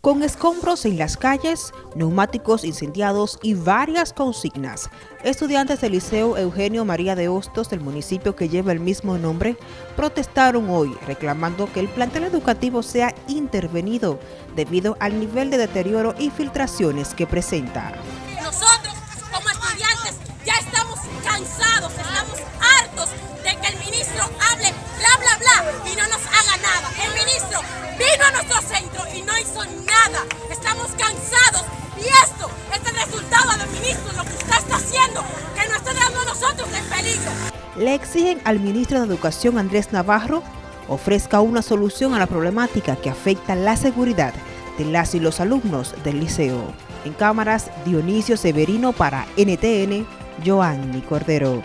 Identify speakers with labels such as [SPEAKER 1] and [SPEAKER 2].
[SPEAKER 1] con escombros en las calles, neumáticos incendiados y varias consignas. Estudiantes del Liceo Eugenio María de Hostos del municipio que lleva el mismo nombre protestaron hoy reclamando que el plantel educativo sea intervenido debido al nivel de deterioro y filtraciones que presenta.
[SPEAKER 2] Nosotros como estudiantes ya estamos cansados, estamos hartos de que el ministro hable bla bla bla y no nos haga nada. El ministro vino a nuestro centro nada. Estamos cansados y esto es el resultado del ministro, lo que usted está haciendo, que nos está dando a nosotros en peligro.
[SPEAKER 1] Le exigen al ministro de Educación Andrés Navarro ofrezca una solución a la problemática que afecta la seguridad de las y los alumnos del liceo. En cámaras, Dionisio Severino para NTN, Joanny Cordero.